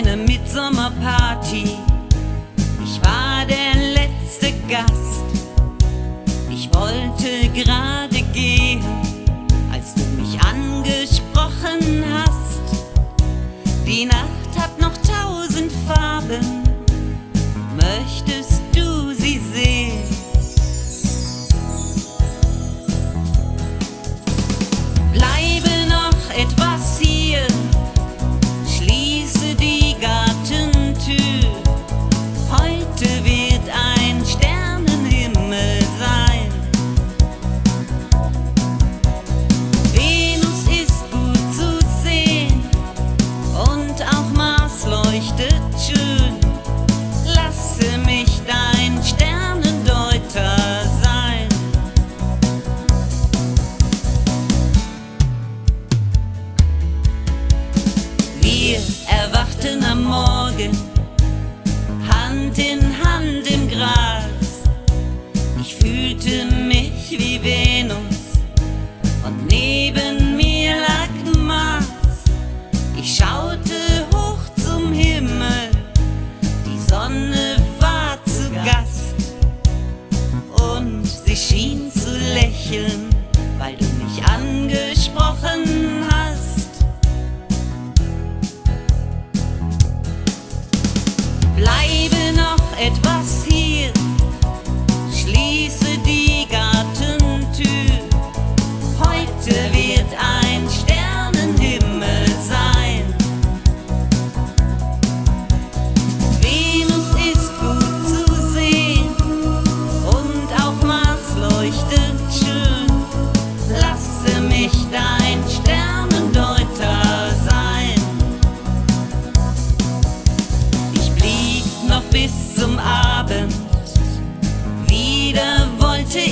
eine Mitsommerparty. Ich war der letzte Gast. Ich wollte gerade. Handinn, handinn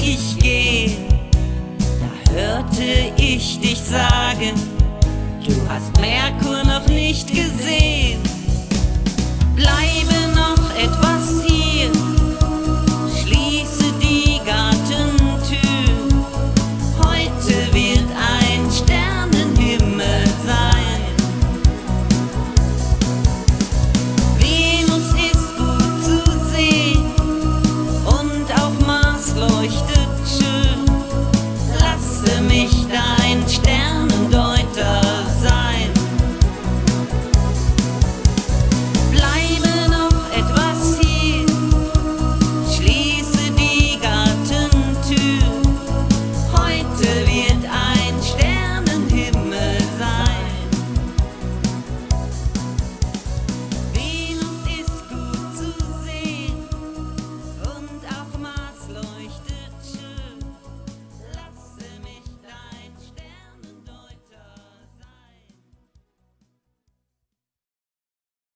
ich geh, da hörte ich dich sagen, du hast Merkur noch nicht gesehen. Bleiben